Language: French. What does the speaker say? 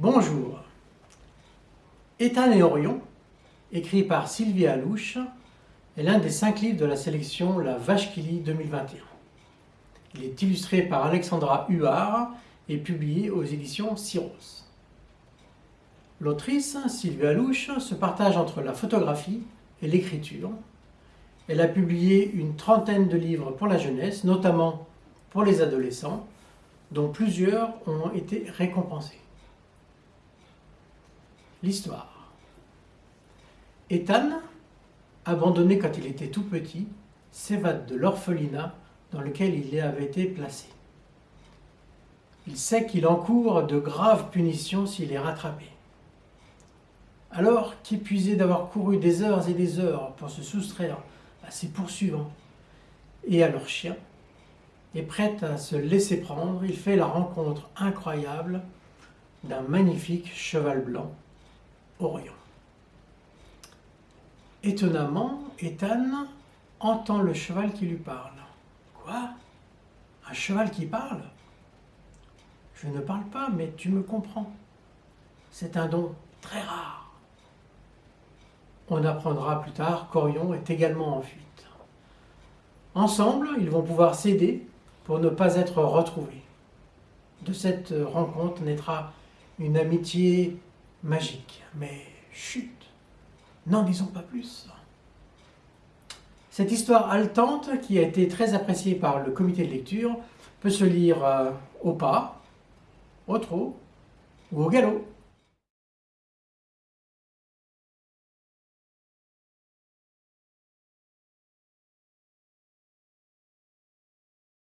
Bonjour. Ethan et Orion, écrit par Sylvie Alouche, est l'un des cinq livres de la sélection La Vache qui lit 2021. Il est illustré par Alexandra Huard et publié aux éditions Syros. L'autrice, Sylvie Alouche, se partage entre la photographie et l'écriture. Elle a publié une trentaine de livres pour la jeunesse, notamment pour les adolescents, dont plusieurs ont été récompensés. L'histoire. Ethan, abandonné quand il était tout petit, s'évade de l'orphelinat dans lequel il avait été placé. Il sait qu'il encourt de graves punitions s'il est rattrapé. Alors qu'épuisé d'avoir couru des heures et des heures pour se soustraire à ses poursuivants et à leurs chiens, et prêt à se laisser prendre, il fait la rencontre incroyable d'un magnifique cheval blanc, Orion. Étonnamment, Ethan entend le cheval qui lui parle. Quoi? Un cheval qui parle? Je ne parle pas, mais tu me comprends. C'est un don très rare. On apprendra plus tard qu'Orion est également en fuite. Ensemble, ils vont pouvoir s'aider pour ne pas être retrouvés. De cette rencontre naîtra une amitié magique. Mais chut, n'en disons pas plus. Cette histoire haletante, qui a été très appréciée par le comité de lecture, peut se lire euh, au pas, au trot ou au galop.